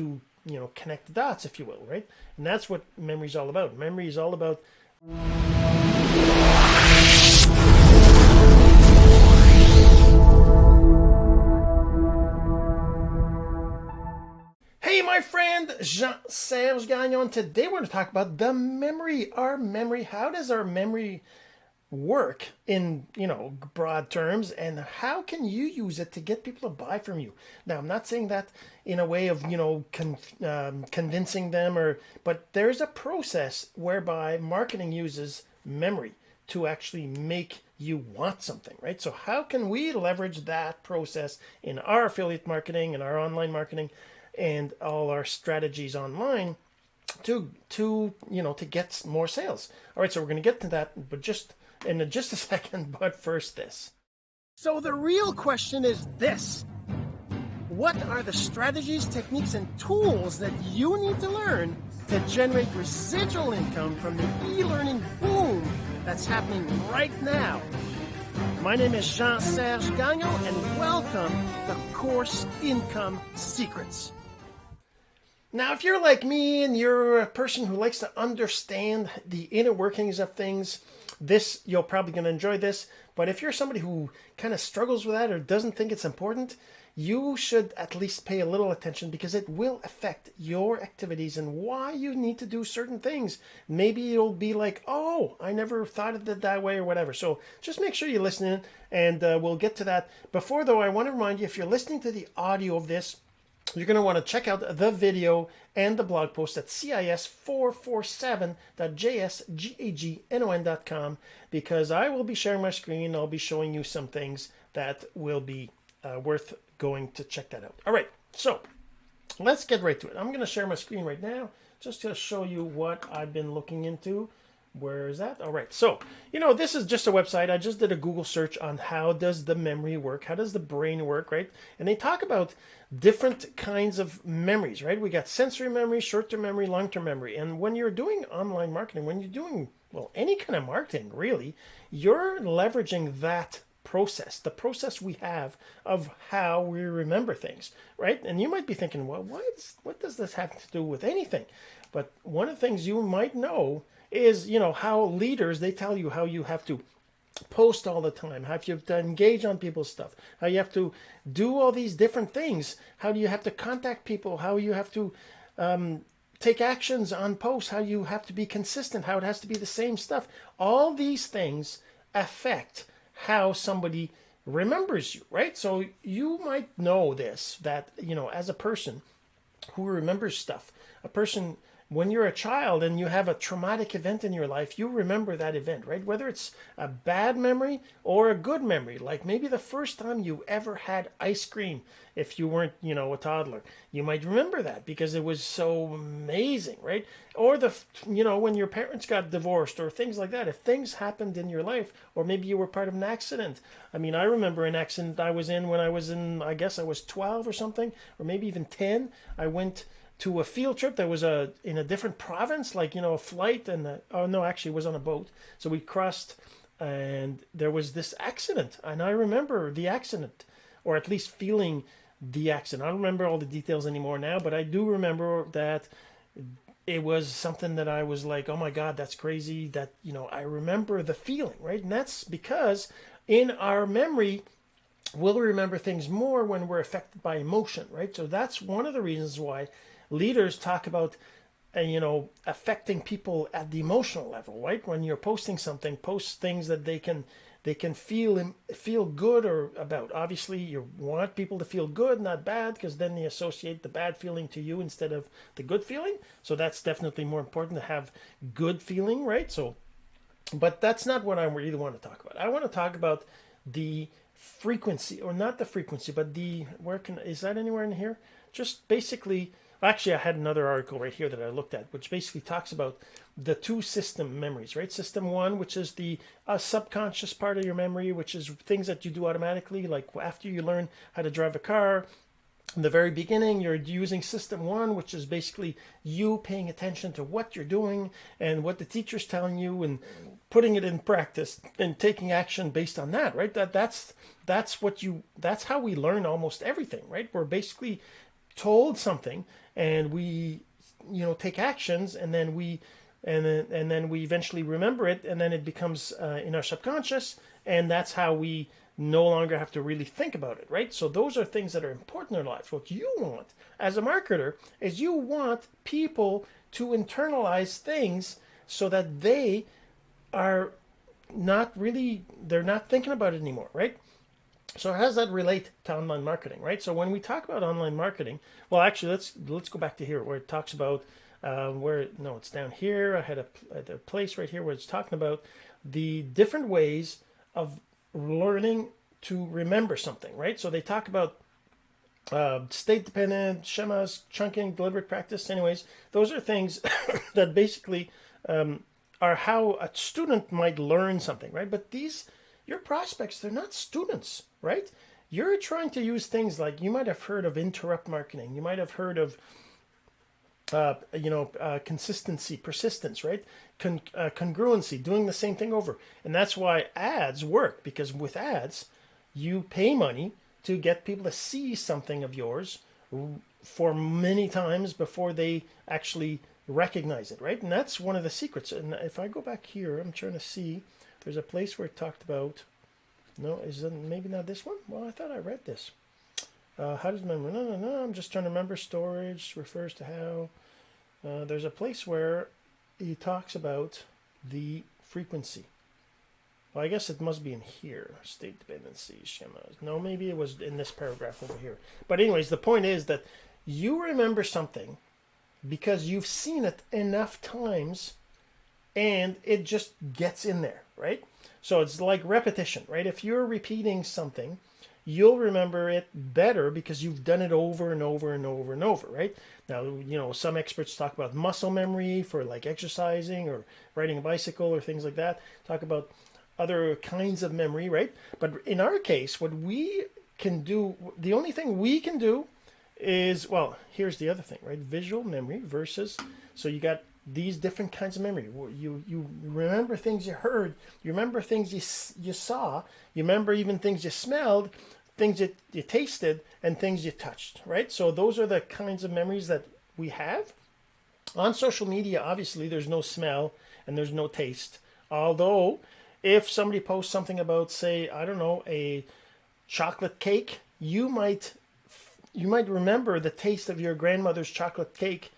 you know connect the dots if you will right and that's what memory is all about memory is all about Hey, my friend Jean-Serge Gagnon. Today we're going to talk about the memory, our memory. How does our memory work in you know broad terms and how can you use it to get people to buy from you? Now i'm not saying that in a way of you know con- um, convincing them or but there's a process whereby marketing uses memory to actually make you want something right? So how can we leverage that process in our affiliate marketing and our online marketing and all our strategies online to to you know to get more sales? All right so we're going to get to that but just in just a second, but first this. So the real question is this. What are the strategies, techniques, and tools that you need to learn to generate residual income from the e-learning boom that's happening right now? My name is Jean-Serge Gagnon, and welcome to Course Income Secrets. Now, if you're like me and you're a person who likes to understand the inner workings of things, this you're probably going to enjoy this but if you're somebody who kind of struggles with that or doesn't think it's important you should at least pay a little attention because it will affect your activities and why you need to do certain things. Maybe you'll be like oh i never thought of it that way or whatever. So just make sure you listen in and uh, we'll get to that. Before though i want to remind you if you're listening to the audio of this you're going to want to check out the video and the blog post at cis447.jsgagnon.com because I will be sharing my screen. I'll be showing you some things that will be uh, worth going to check that out. All right, so let's get right to it. I'm going to share my screen right now just to show you what I've been looking into where is that? All right. So you know this is just a website. I just did a google search on how does the memory work? How does the brain work right? And they talk about different kinds of memories right? We got sensory memory short-term memory long-term memory. And when you're doing online marketing when you're doing well any kind of marketing really you're leveraging that process the process we have of how we remember things right? And you might be thinking well what, does this have to do with anything? But one of the things you might know is you know how leaders they tell you how you have to post all the time how you have to engage on people's stuff how you have to do all these different things how do you have to contact people how you have to um, take actions on posts how you have to be consistent how it has to be the same stuff. All these things affect how somebody remembers you right? So you might know this that you know as a person who remembers stuff a person when you're a child and you have a traumatic event in your life, you remember that event, right? Whether it's a bad memory or a good memory, like maybe the first time you ever had ice cream if you weren't, you know, a toddler. You might remember that because it was so amazing, right? Or the, you know, when your parents got divorced or things like that. If things happened in your life, or maybe you were part of an accident. I mean, I remember an accident I was in when I was in, I guess I was 12 or something, or maybe even 10. I went to a field trip that was a in a different province, like you know a flight and a, oh no, actually it was on a boat. So we crossed, and there was this accident, and I remember the accident, or at least feeling the accident. I don't remember all the details anymore now, but I do remember that it was something that I was like, oh my god, that's crazy. That you know I remember the feeling, right? And that's because in our memory we'll remember things more when we're affected by emotion, right? So that's one of the reasons why leaders talk about uh, you know affecting people at the emotional level right? When you're posting something post things that they can they can feel feel good or about. Obviously you want people to feel good not bad because then they associate the bad feeling to you instead of the good feeling. So that's definitely more important to have good feeling right? So but that's not what i really want to talk about. I want to talk about the frequency or not the frequency but the where can is that anywhere in here? Just basically Actually, I had another article right here that I looked at, which basically talks about the two system memories, right? System one, which is the uh, subconscious part of your memory, which is things that you do automatically, like after you learn how to drive a car. In the very beginning, you're using system one, which is basically you paying attention to what you're doing and what the teacher's telling you and putting it in practice and taking action based on that, right? That that's that's what you that's how we learn almost everything, right? We're basically told something and we, you know, take actions, and then we, and then and then we eventually remember it, and then it becomes uh, in our subconscious, and that's how we no longer have to really think about it, right? So those are things that are important in our lives. What you want as a marketer is you want people to internalize things so that they are not really they're not thinking about it anymore, right? So how does that relate to online marketing, right? So when we talk about online marketing, well, actually, let's let's go back to here where it talks about uh, where no, it's down here. I had a, a place right here where it's talking about the different ways of learning to remember something, right? So they talk about uh, state dependent, schemas, chunking, deliberate practice. Anyways, those are things that basically um, are how a student might learn something, right? But these, your prospects, they're not students, right? You're trying to use things like you might have heard of interrupt marketing. You might have heard of uh, you know, uh, consistency, persistence, right? Con- uh, congruency, doing the same thing over. And that's why ads work because with ads, you pay money to get people to see something of yours for many times before they actually recognize it, right? And that's one of the secrets. And if I go back here, I'm trying to see, there's a place where it talked about, no, is it maybe not this one? Well, I thought I read this. Uh, how does memory? No, no, no. I'm just trying to remember. Storage refers to how. Uh, there's a place where he talks about the frequency. Well, I guess it must be in here. State dependency schemas. No, maybe it was in this paragraph over here. But anyways, the point is that you remember something because you've seen it enough times and it just gets in there, right? So it's like repetition, right? If you're repeating something, you'll remember it better because you've done it over and over and over and over, right? Now, you know, some experts talk about muscle memory for like exercising or riding a bicycle or things like that. Talk about other kinds of memory, right? But in our case, what we can do, the only thing we can do is, well, here's the other thing, right? Visual memory versus, so you got these different kinds of memory. You you remember things you heard, you remember things you you saw, you remember even things you smelled, things that you tasted, and things you touched, right? So those are the kinds of memories that we have. On social media, obviously, there's no smell and there's no taste. Although if somebody posts something about, say, I don't know, a chocolate cake, you might you might remember the taste of your grandmother's chocolate cake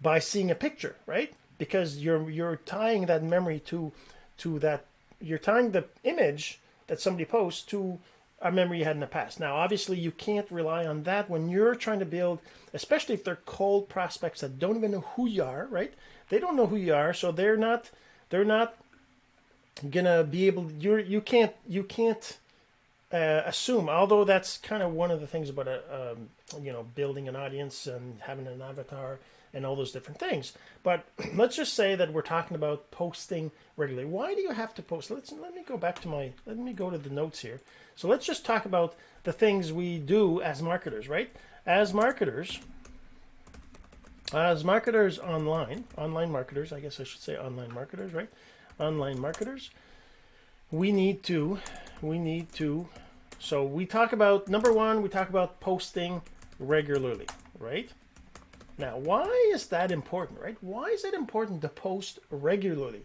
by seeing a picture, right? Because you're you're tying that memory to to that you're tying the image that somebody posts to a memory you had in the past. Now, obviously, you can't rely on that when you're trying to build, especially if they're cold prospects that don't even know who you are, right? They don't know who you are, so they're not they're not gonna be able you you can't you can't uh, assume although that's kind of one of the things about a um, you know building an audience and having an avatar and all those different things. But let's just say that we're talking about posting regularly. Why do you have to post? Let's let me go back to my let me go to the notes here. So let's just talk about the things we do as marketers right? As marketers as marketers online online marketers i guess i should say online marketers right? Online marketers, we need to, we need to, so we talk about, number one, we talk about posting regularly, right? Now, why is that important, right? Why is it important to post regularly?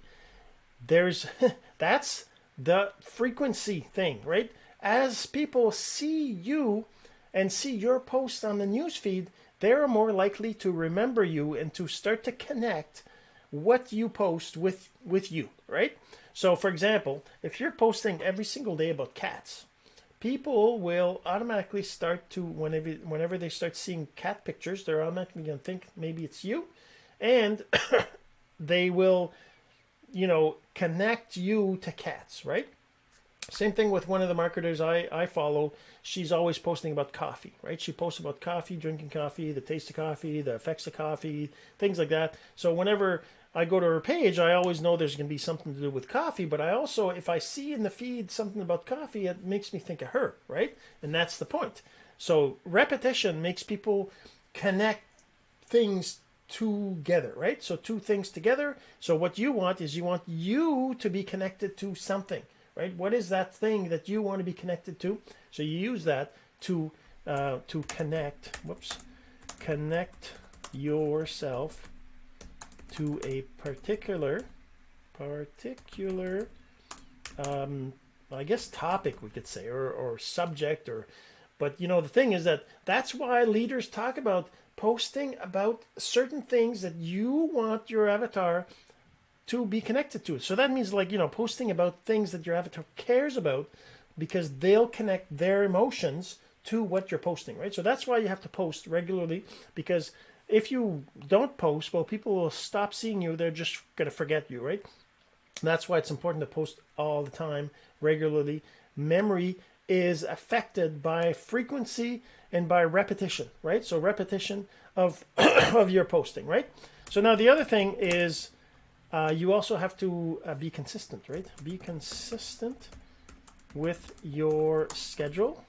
There's, that's the frequency thing, right? As people see you and see your post on the newsfeed, they're more likely to remember you and to start to connect what you post with with you, right? So for example, if you're posting every single day about cats, people will automatically start to whenever whenever they start seeing cat pictures, they're automatically going to think maybe it's you and they will you know connect you to cats, right? Same thing with one of the marketers I, I follow. She's always posting about coffee, right? She posts about coffee, drinking coffee, the taste of coffee, the effects of coffee, things like that. So whenever I go to her page, I always know there's going to be something to do with coffee, but I also, if I see in the feed something about coffee, it makes me think of her, right? And that's the point. So repetition makes people connect things together, right? So two things together. So what you want is you want you to be connected to something, right? What is that thing that you want to be connected to? So you use that to uh, to connect. Whoops, connect yourself to a particular particular um, I guess topic we could say or, or subject or but you know the thing is that that's why leaders talk about posting about certain things that you want your avatar to be connected to. So that means like, you know, posting about things that your avatar cares about because they'll connect their emotions to what you're posting, right? So that's why you have to post regularly because if you don't post, well, people will stop seeing you. They're just going to forget you, right? That's why it's important to post all the time, regularly. Memory is affected by frequency and by repetition, right? So repetition of of your posting, right? So now the other thing is uh, you also have to uh, be consistent, right? Be consistent with your schedule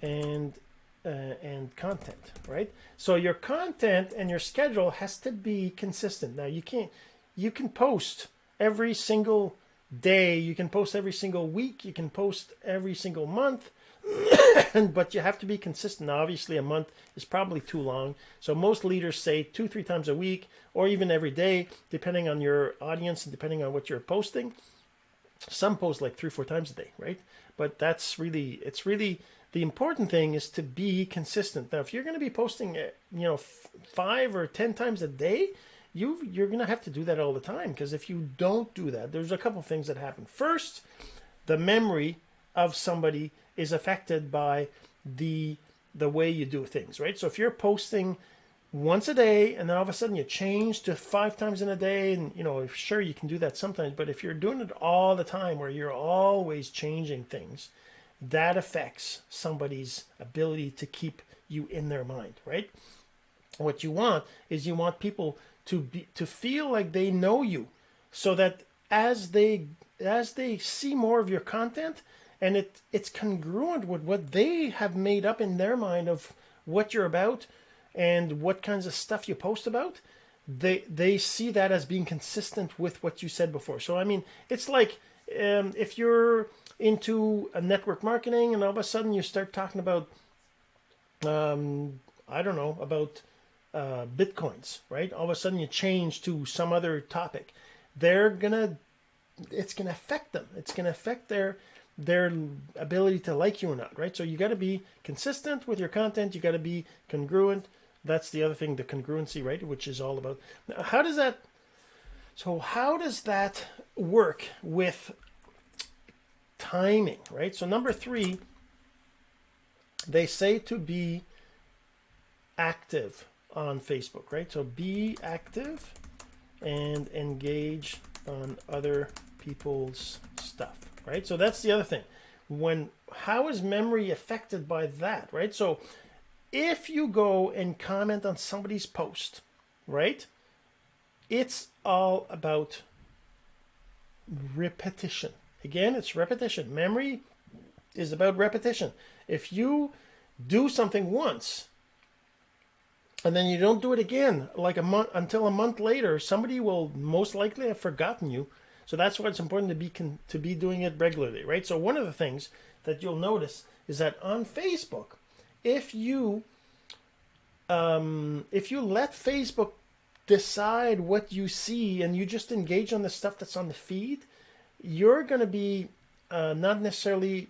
and uh, and content, right? So your content and your schedule has to be consistent. Now you can't you can post every single day, you can post every single week, you can post every single month, but you have to be consistent. Now, obviously, a month is probably too long. So most leaders say two, three times a week, or even every day, depending on your audience and depending on what you're posting. Some post like three, four times a day, right? But that's really, it's really the important thing is to be consistent. Now, if you're going to be posting, eh, you know, five or ten times a day, you you're going to have to do that all the time because if you don't do that, there's a couple things that happen. First, the memory of somebody is affected by the the way you do things, right? So if you're posting once a day and then all of a sudden you change to five times in a day and you know sure you can do that sometimes but if you're doing it all the time where you're always changing things that affects somebody's ability to keep you in their mind right? What you want is you want people to be to feel like they know you so that as they as they see more of your content and it it's congruent with what they have made up in their mind of what you're about and what kinds of stuff you post about they they see that as being consistent with what you said before. So i mean it's like um, if you're into a network marketing and all of a sudden you start talking about um, i don't know about uh, bitcoins, right? All of a sudden you change to some other topic. They're gonna, it's gonna affect them. It's gonna affect their their ability to like you or not, right? So you got to be consistent with your content. You got to be congruent. That's the other thing, the congruency, right? Which is all about how does that. So how does that work with timing, right? So number three, they say to be active on Facebook, right? So be active and engage on other people's stuff, right? So that's the other thing. When how is memory affected by that, right? So if you go and comment on somebody's post, right? It's all about repetition. Again, it's repetition. Memory is about repetition. If you do something once and then you don't do it again like a month until a month later somebody will most likely have forgotten you so that's why it's important to be con- to be doing it regularly right so one of the things that you'll notice is that on facebook if you um, if you let facebook decide what you see and you just engage on the stuff that's on the feed you're going to be uh, not necessarily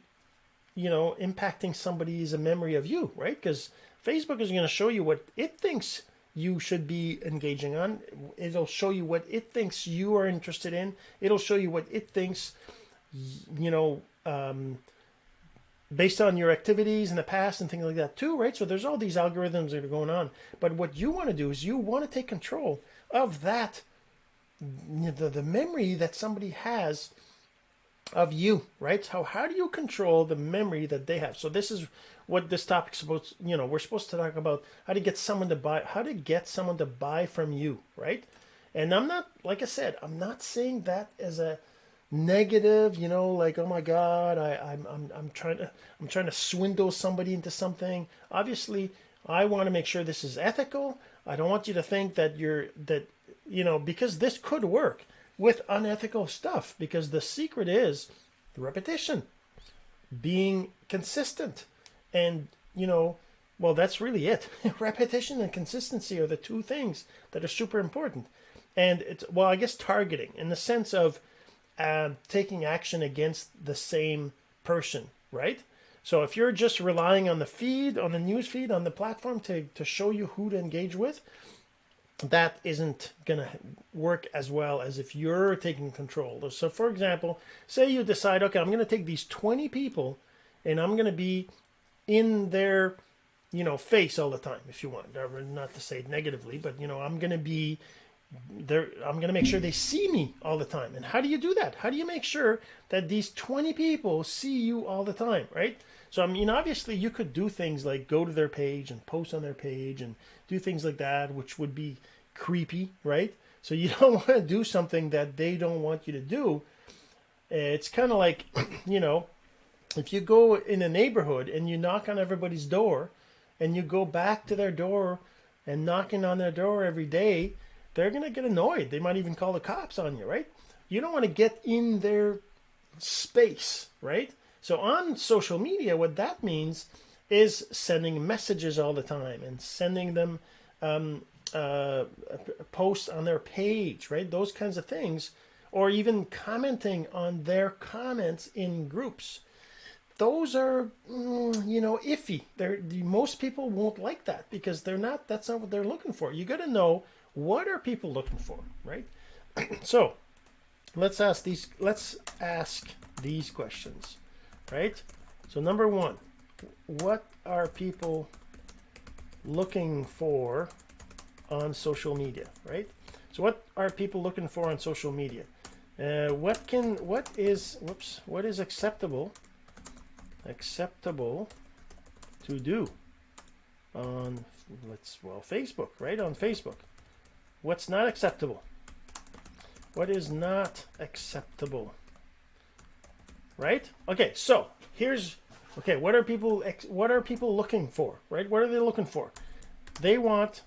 you know impacting somebody's memory of you right because Facebook is going to show you what it thinks you should be engaging on. It'll show you what it thinks you are interested in. It'll show you what it thinks, you know, um, based on your activities in the past and things like that too, right? So there's all these algorithms that are going on. But what you want to do is you want to take control of that, the, the memory that somebody has of you, right? How how do you control the memory that they have? So this is what this topic's supposed you know we're supposed to talk about how to get someone to buy how to get someone to buy from you right and i'm not like i said i'm not saying that as a negative you know like oh my god I, I'm, I'm i'm trying to i'm trying to swindle somebody into something obviously i want to make sure this is ethical i don't want you to think that you're that you know because this could work with unethical stuff because the secret is repetition being consistent and you know well, that's really it. Repetition and consistency are the two things that are super important. And it's, well, I guess targeting in the sense of uh, taking action against the same person, right? So if you're just relying on the feed, on the news feed, on the platform to, to show you who to engage with, that isn't going to work as well as if you're taking control. So, for example, say you decide, okay, I'm going to take these 20 people and I'm going to be in their, you know, face all the time, if you want. Not to say it negatively, but, you know, I'm going to be there. I'm going to make sure they see me all the time. And how do you do that? How do you make sure that these 20 people see you all the time, right? So, I mean, obviously, you could do things like go to their page and post on their page and do things like that, which would be creepy, right? So, you don't want to do something that they don't want you to do. It's kind of like, you know, if you go in a neighborhood and you knock on everybody's door and you go back to their door and knocking on their door every day, they're going to get annoyed. They might even call the cops on you, right? You don't want to get in their space, right? So on social media, what that means is sending messages all the time and sending them um, uh, posts on their page, right? Those kinds of things, or even commenting on their comments in groups. Those are, mm, you know, iffy. They're, most people won't like that because they're not. That's not what they're looking for. You got to know what are people looking for, right? so, let's ask these. Let's ask these questions right? So number one, what are people looking for on social media, right? So what are people looking for on social media? Uh, what can, what is, whoops, what is acceptable, acceptable to do on, let's, well, Facebook, right? On Facebook. What's not acceptable? What is not acceptable? Right? Okay, so here's okay. What are people what are people looking for, right? What are they looking for? They want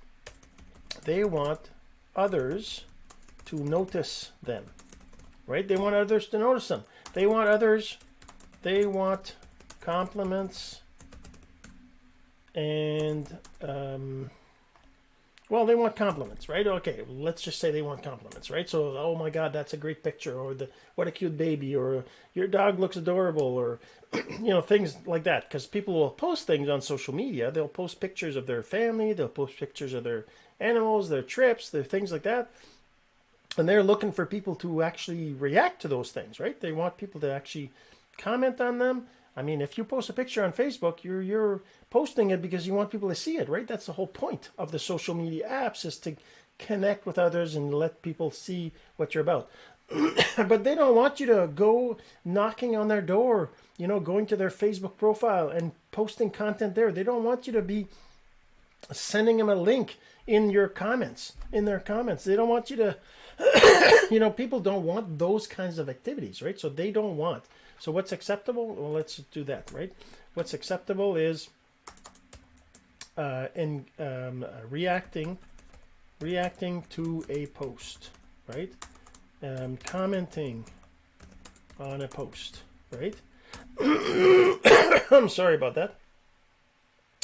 they want others to notice them, right? They want others to notice them. They want others. They want compliments and um, well, they want compliments, right? Okay, let's just say they want compliments, right? So, oh my God, that's a great picture, or the what a cute baby, or your dog looks adorable, or you know things like that. Because people will post things on social media. They'll post pictures of their family. They'll post pictures of their animals, their trips, their things like that. And they're looking for people to actually react to those things, right? They want people to actually comment on them I mean, if you post a picture on Facebook, you're you're posting it because you want people to see it, right? That's the whole point of the social media apps is to connect with others and let people see what you're about. but they don't want you to go knocking on their door, you know, going to their Facebook profile and posting content there. They don't want you to be sending them a link in your comments, in their comments. They don't want you to, you know, people don't want those kinds of activities, right? So they don't want so what's acceptable? Well, let's do that, right? What's acceptable is uh, in um, uh, reacting, reacting to a post, right? Um, commenting on a post, right? I'm sorry about that.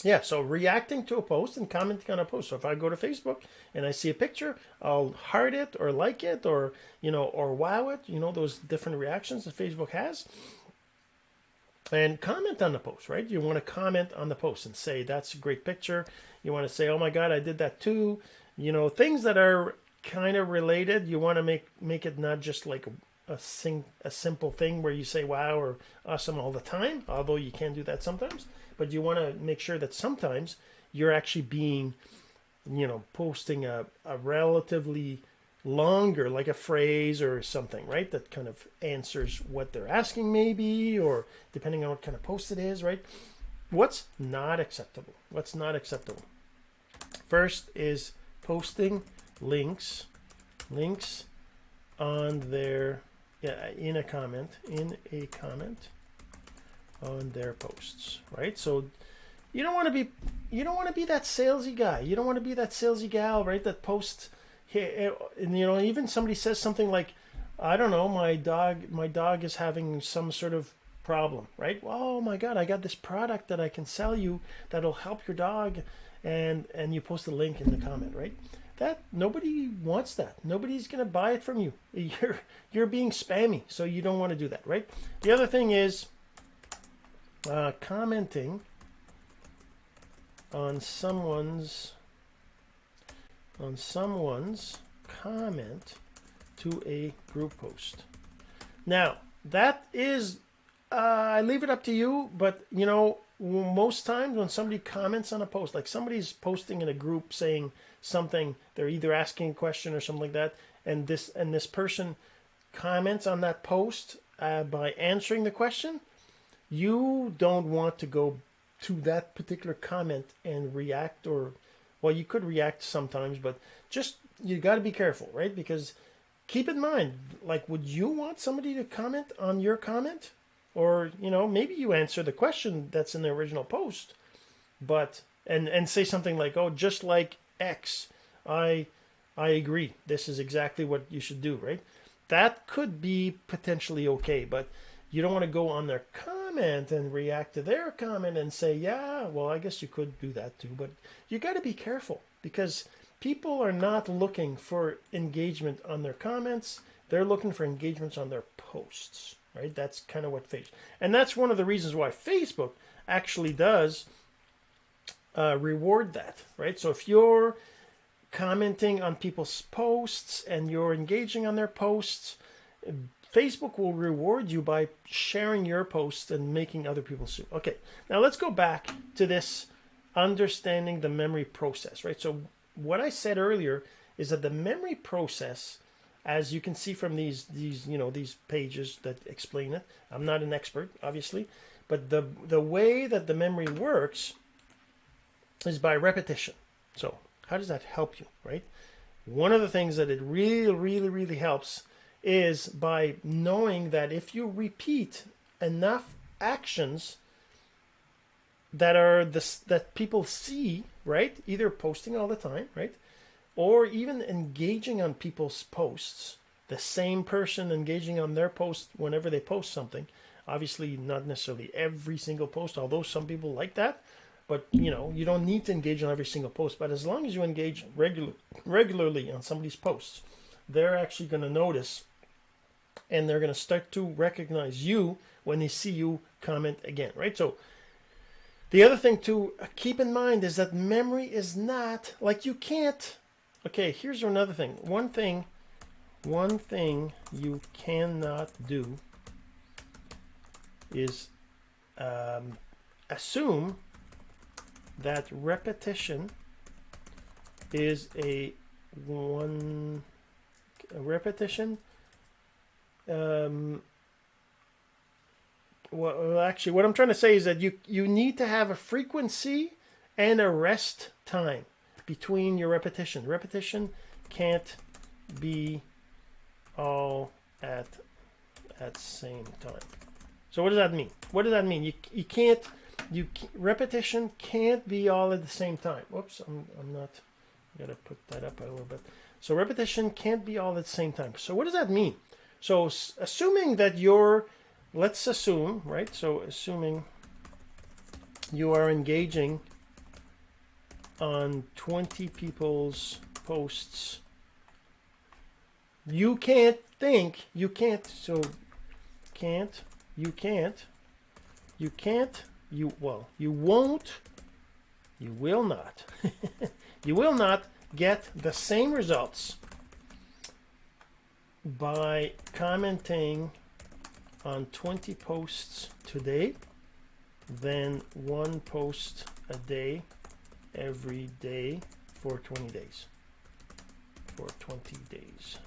Yeah, so reacting to a post and commenting on a post. So if I go to Facebook and I see a picture, I'll heart it or like it or, you know, or wow it, you know, those different reactions that Facebook has. And comment on the post, right? You want to comment on the post and say, that's a great picture. You want to say, oh my God, I did that too. You know, things that are kind of related. You want to make, make it not just like a, sing, a simple thing where you say wow or awesome all the time, although you can do that sometimes but you want to make sure that sometimes you're actually being, you know, posting a, a relatively longer, like a phrase or something, right? That kind of answers what they're asking, maybe, or depending on what kind of post it is, right? What's not acceptable? What's not acceptable? First is posting links, links on their, yeah, in a comment, in a comment on their posts, right? So you don't want to be you don't want to be that salesy guy. You don't want to be that salesy gal, right? That posts here eh, and you know even somebody says something like I don't know, my dog my dog is having some sort of problem, right? Oh my God, I got this product that I can sell you that'll help your dog, and and you post a link in the comment, right? That nobody wants that. Nobody's gonna buy it from you. You're you're being spammy, so you don't want to do that, right? The other thing is uh, commenting on someone's on someone's comment to a group post. Now, that is uh, I leave it up to you, but you know, most times when somebody comments on a post, like somebody's posting in a group saying something, they're either asking a question or something like that, and this and this person comments on that post uh, by answering the question, you don't want to go to that particular comment and react or well you could react sometimes but just you got to be careful right? Because keep in mind like would you want somebody to comment on your comment? Or you know maybe you answer the question that's in the original post but and and say something like oh just like x i i agree. This is exactly what you should do right? That could be potentially okay but you don't want to go on their comment and react to their comment and say, yeah, well, I guess you could do that too. But you got to be careful because people are not looking for engagement on their comments. They're looking for engagements on their posts, right? That's kind of what Facebook, and that's one of the reasons why Facebook actually does uh, reward that, right? So if you're commenting on people's posts and you're engaging on their posts, Facebook will reward you by sharing your posts and making other people see. Okay, now let's go back to this understanding the memory process, right? So what I said earlier is that the memory process, as you can see from these these you know these pages that explain it. I'm not an expert, obviously, but the the way that the memory works is by repetition. So how does that help you, right? One of the things that it really, really, really helps is by knowing that if you repeat enough actions that are this that people see, right? Either posting all the time, right? Or even engaging on people's posts. The same person engaging on their post whenever they post something. Obviously, not necessarily every single post, although some people like that. But you know, you don't need to engage on every single post. But as long as you engage regular regularly on somebody's posts, they're actually going to notice and they're going to start to recognize you when they see you comment again, right? So the other thing to keep in mind is that memory is not like you can't. Okay, here's another thing. One thing, one thing you cannot do is um, assume that repetition is a one a repetition um, well, actually, what I'm trying to say is that you you need to have a frequency and a rest time between your repetition. Repetition can't be all at at same time. So what does that mean? What does that mean? You you can't you repetition can't be all at the same time. Whoops, I'm I'm not. I gotta put that up a little bit. So repetition can't be all at the same time. So what does that mean? So assuming that you're, let's assume, right? So assuming you are engaging on 20 people's posts, you can't think, you can't, so can't, you can't, you can't, you, well, you won't, you will not, you will not get the same results by commenting on 20 posts today, then one post a day every day for 20 days. For 20 days.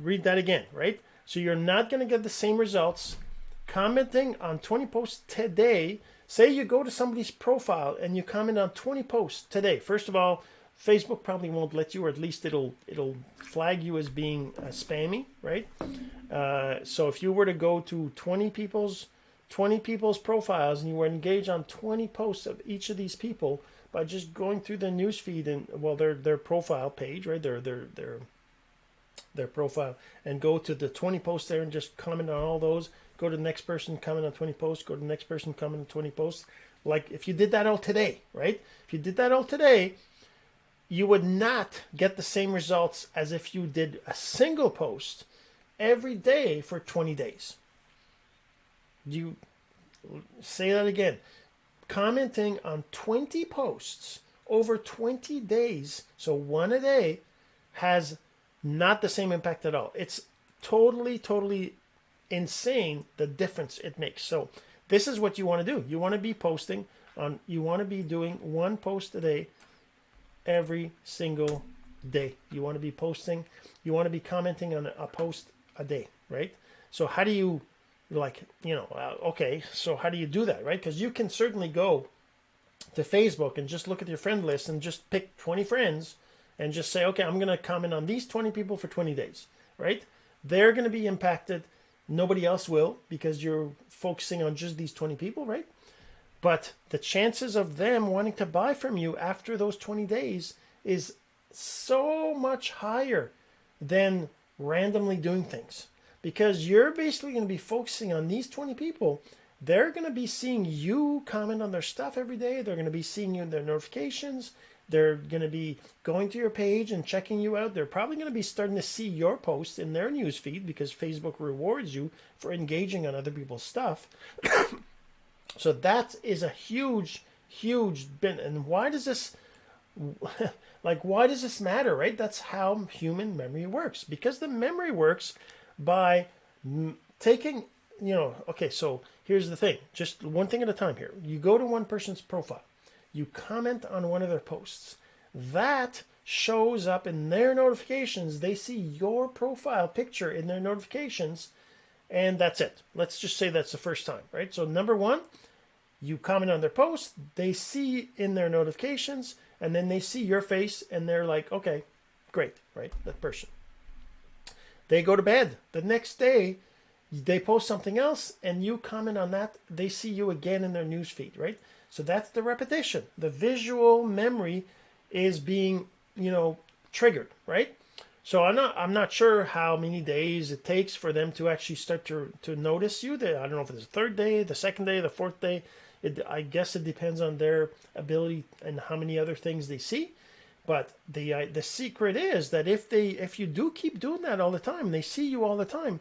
Read that again, right? So you're not going to get the same results commenting on 20 posts today. Say you go to somebody's profile and you comment on 20 posts today. First of all, Facebook probably won't let you, or at least it'll it'll flag you as being uh, spammy, right? Uh, so if you were to go to 20 people's 20 people's profiles and you were engaged on 20 posts of each of these people by just going through their newsfeed and well their their profile page, right? Their their their their profile and go to the 20 posts there and just comment on all those. Go to the next person, comment on 20 posts. Go to the next person, comment on 20 posts. Like if you did that all today, right? If you did that all today, you would not get the same results as if you did a single post every day for 20 days. You say that again. Commenting on 20 posts over 20 days, so one a day, has not the same impact at all. It's totally, totally insane the difference it makes. So, this is what you want to do. You want to be posting on, you want to be doing one post a day every single day. You want to be posting, you want to be commenting on a post a day, right? So, how do you, like, you know, uh, okay, so how do you do that, right? Because you can certainly go to Facebook and just look at your friend list and just pick 20 friends and just say, okay, I'm going to comment on these 20 people for 20 days, right? They're going to be impacted. Nobody else will because you're focusing on just these 20 people, right? But the chances of them wanting to buy from you after those 20 days is so much higher than randomly doing things because you're basically going to be focusing on these 20 people. They're going to be seeing you comment on their stuff every day. They're going to be seeing you in their notifications. They're going to be going to your page and checking you out. They're probably going to be starting to see your posts in their news feed because Facebook rewards you for engaging on other people's stuff. so that is a huge, huge bin. And why does this, like, why does this matter, right? That's how human memory works. Because the memory works by taking, you know, okay, so here's the thing just one thing at a time here. You go to one person's profile you comment on one of their posts. That shows up in their notifications. They see your profile picture in their notifications, and that's it. Let's just say that's the first time, right? So, number one, you comment on their post, they see in their notifications, and then they see your face, and they're like, okay, great, right? That person. They go to bed. The next day, they post something else, and you comment on that. They see you again in their newsfeed, right? So that's the repetition. The visual memory is being, you know, triggered, right? So I'm not I'm not sure how many days it takes for them to actually start to to notice you. I don't know if it's the third day, the second day, the fourth day. It, I guess it depends on their ability and how many other things they see. But the uh, the secret is that if they if you do keep doing that all the time, they see you all the time,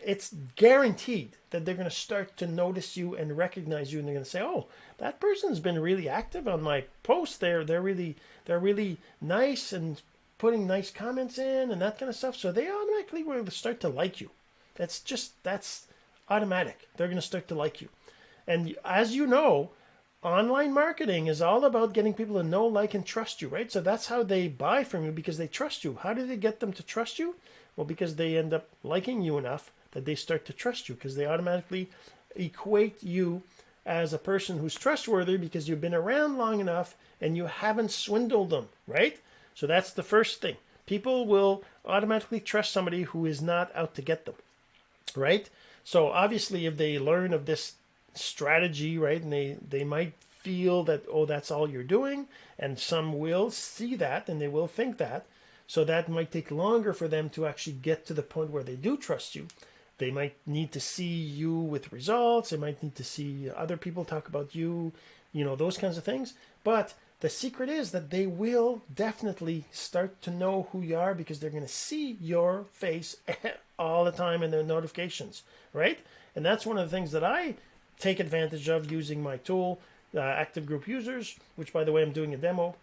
it's guaranteed that they're going to start to notice you and recognize you and they're going to say oh that person's been really active on my post. They're they're really they're really nice and putting nice comments in and that kind of stuff so they automatically will start to like you. That's just that's automatic. They're going to start to like you. And as you know online marketing is all about getting people to know like and trust you right? So that's how they buy from you because they trust you. How do they get them to trust you? Well, because they end up liking you enough that they start to trust you because they automatically equate you as a person who's trustworthy because you've been around long enough and you haven't swindled them, right? So that's the first thing. People will automatically trust somebody who is not out to get them, right? So obviously, if they learn of this strategy, right, and they, they might feel that, oh, that's all you're doing, and some will see that and they will think that, so that might take longer for them to actually get to the point where they do trust you. They might need to see you with results. They might need to see other people talk about you, you know, those kinds of things. But the secret is that they will definitely start to know who you are because they're going to see your face all the time in their notifications, right? And that's one of the things that I take advantage of using my tool, uh, Active Group Users, which, by the way, I'm doing a demo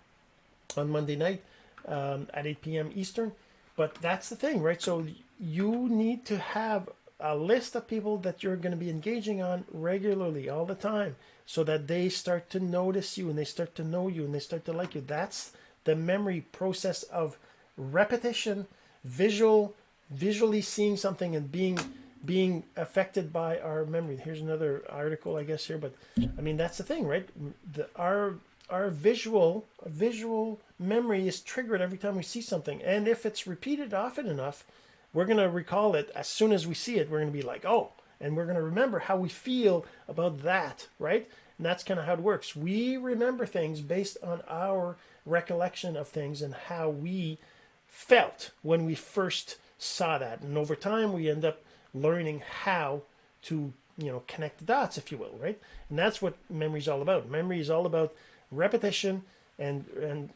on Monday night um, at 8 p.m. Eastern. But that's the thing, right? So you need to have a list of people that you're going to be engaging on regularly all the time so that they start to notice you and they start to know you and they start to like you. That's the memory process of repetition, visual, visually seeing something and being being affected by our memory. Here's another article, I guess here, but I mean that's the thing, right? The, our our visual visual memory is triggered every time we see something, and if it's repeated often enough, we're going to recall it as soon as we see it. We're going to be like, oh, and we're going to remember how we feel about that, right? And that's kind of how it works. We remember things based on our recollection of things and how we felt when we first saw that. And over time, we end up learning how to, you know, connect the dots, if you will, right? And that's what memory is all about. Memory is all about repetition and and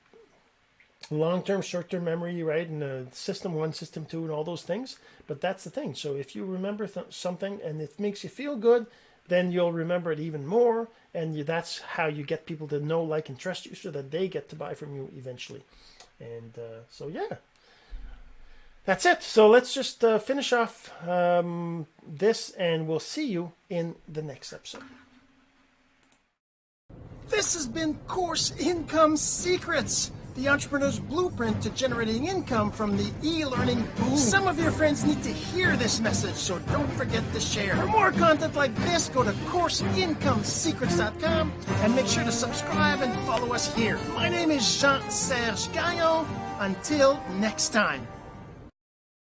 long-term short-term memory right and uh, system one system two and all those things but that's the thing. So if you remember th- something and it makes you feel good then you'll remember it even more and you, that's how you get people to know like and trust you so that they get to buy from you eventually. And uh, so yeah. That's it. So let's just uh, finish off um, this and we'll see you in the next episode. This has been course income secrets the entrepreneur's blueprint to generating income from the e-learning boom. Some of your friends need to hear this message, so don't forget to share. For more content like this, go to CourseIncomeSecrets.com and make sure to subscribe and follow us here. My name is Jean-Serge Gagnon. Until next time.